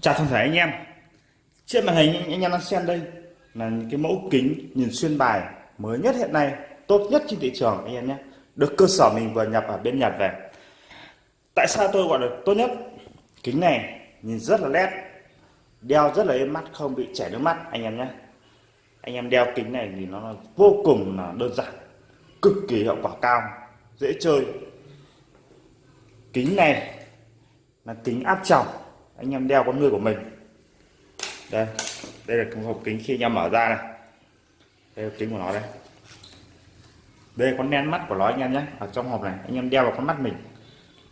chào toàn thể anh em. Trên màn hình anh em đang xem đây là những cái mẫu kính nhìn xuyên bài mới nhất hiện nay, tốt nhất trên thị trường anh em nhé. Được cơ sở mình vừa nhập ở bên Nhật về. Tại sao tôi gọi là tốt nhất? Kính này nhìn rất là nét, đeo rất là êm mắt, không bị chảy nước mắt anh em nhé. Anh em đeo kính này thì nó là vô cùng là đơn giản, cực kỳ hiệu quả cao, dễ chơi. Kính này là kính áp tròng anh em đeo con người của mình. Đây đây là hộp kính khi anh em mở ra này. Đây là kính của nó đây. Đây con nén mắt của nó anh em nhé. Ở trong hộp này, anh em đeo vào con mắt mình.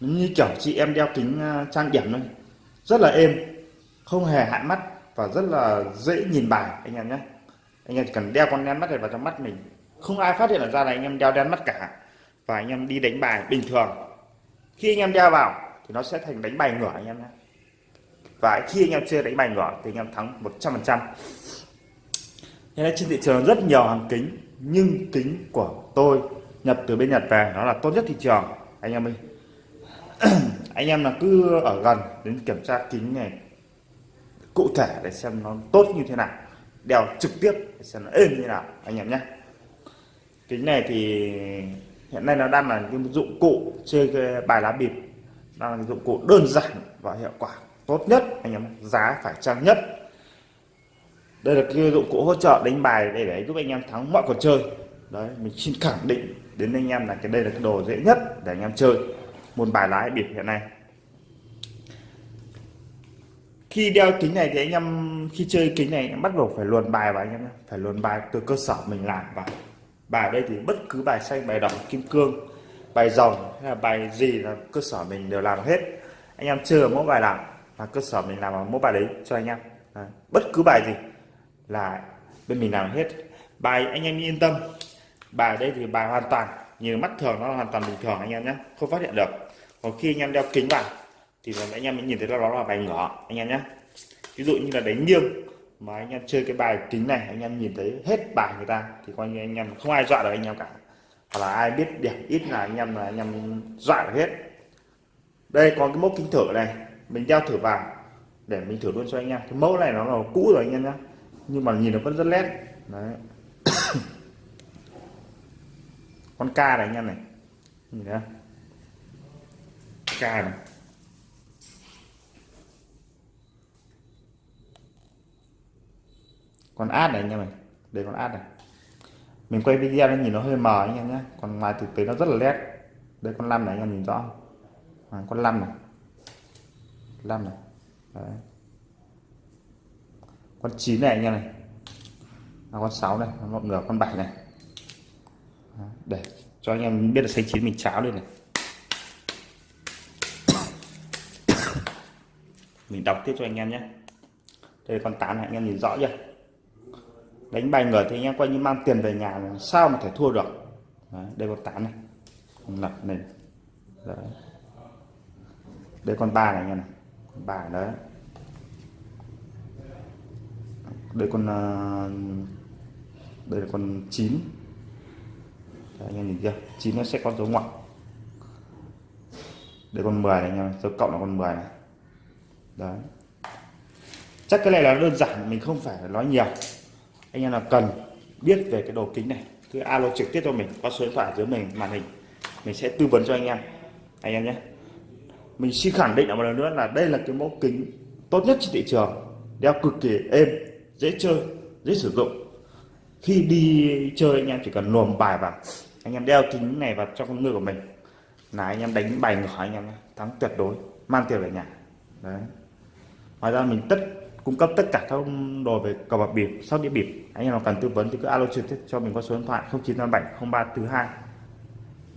Nó như kiểu chị em đeo kính à, trang điểm thôi. Rất là êm, không hề hạn mắt và rất là dễ nhìn bài, anh em nhé. Anh em chỉ cần đeo con đen mắt này vào trong mắt mình. Không ai phát hiện ra là anh em đeo đen mắt cả. Và anh em đi đánh bài bình thường. Khi anh em đeo vào, thì nó sẽ thành đánh bài ngửa anh em nhé và khi anh em chơi đánh bài ngửa thì anh em thắng 100 phần trăm. Nên trên thị trường rất nhiều hàng kính, nhưng kính của tôi nhập từ bên Nhật về, nó là tốt nhất thị trường, anh em ơi. Anh em là cứ ở gần đến kiểm tra kính này cụ thể để xem nó tốt như thế nào, đeo trực tiếp để xem nó êm như thế nào, anh em nhé. Kính này thì hiện nay nó đang là cái dụng cụ chơi cái bài lá bịp đang là dụng cụ đơn giản và hiệu quả tốt nhất, anh em giá phải chăng nhất. Đây là cái dụng cụ hỗ trợ đánh bài để để giúp anh em thắng mọi cuộc chơi. Đấy, mình xin khẳng định đến anh em là cái đây là cái đồ dễ nhất để anh em chơi. Môn bài lái biệt hiện nay. Khi đeo kính này thì anh em, khi chơi kính này em bắt buộc phải luồn bài vào anh em phải luồn bài từ cơ sở mình làm vào. Bài đây thì bất cứ bài xanh, bài đỏ, kim cương, bài rồng hay là bài gì là cơ sở mình đều làm hết. Anh em chơi mỗi bài nào là cơ sở mình làm ở bài đấy cho anh em à, bất cứ bài gì là bên mình làm hết bài anh em yên tâm bài đây thì bài hoàn toàn như mắt thường nó hoàn toàn bình thường anh em nhé không phát hiện được còn khi anh em đeo kính vào thì anh em mới nhìn thấy là nó là bài ngỏ anh em nhé ví dụ như là đánh nghiêng mà anh em chơi cái bài kính này anh em nhìn thấy hết bài người ta thì coi như anh em không ai dọa được anh em cả hoặc là ai biết điểm ít là anh em là anh em dọa được hết đây có cái mốc kính thử này mình đeo thử vào để mình thử luôn cho anh em. Cái mẫu này nó là cũ rồi anh em nhé nhưng mà nhìn nó vẫn rất nét đấy. Con ca này anh em này. Nhìn thấy ca này. Con át này anh em này. Đây con át này. Mình quay video nên nhìn nó hơi mờ anh em nhé còn ngoài thực tế nó rất là nét đây con năm này anh em nhìn rõ à, con năm này. 5 này Đấy. con 9 này anh em này à, con 6 này mọi ngửa con 7 này Đấy. để cho anh em biết là xanh chín mình cháo lên này mình đọc tiếp cho anh em nhé đây con 8 này anh em nhìn rõ chưa đánh bài ngửa thì anh em coi như mang tiền về nhà này. sao mà thể thua được Đấy, đây con 8 này con lập này Đấy. đây con ba này anh em này con bài đấy. Đây con ờ, đây là con chín. Anh em nhìn kia chín nó sẽ có dấu ngoặc. Đây con 10 này em, dấu cộng là con 10 này. Đấy. Chắc cái này là đơn giản, mình không phải nói nhiều. Anh em nào cần biết về cái đồ kính này, cứ alo trực tiếp cho mình, qua số điện thoại dưới mình màn hình. Mình sẽ tư vấn cho anh em. Anh em nhé mình xin khẳng định một lần nữa là đây là cái mẫu kính tốt nhất trên thị trường. Đeo cực kỳ êm, dễ chơi, dễ sử dụng. Khi đi chơi anh em chỉ cần luồn bài vào, anh em đeo kính này vào trong con người của mình. Là anh em đánh bài ngửa, anh em thắng tuyệt đối, mang tiền về nhà. Đấy. Ngoài ra mình tất, cung cấp tất cả các đồ về cờ bạc bịp, sóc đĩa bịp. Anh em nào cần tư vấn thì cứ alo trực tiếp cho mình qua số điện thoại 0987 0342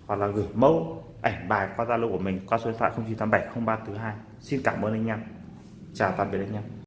hoặc là gửi mẫu ảnh bài qua zalo của mình, qua số điện thoại 0987 0342 xin cảm ơn anh em. Chào tạm biệt anh em.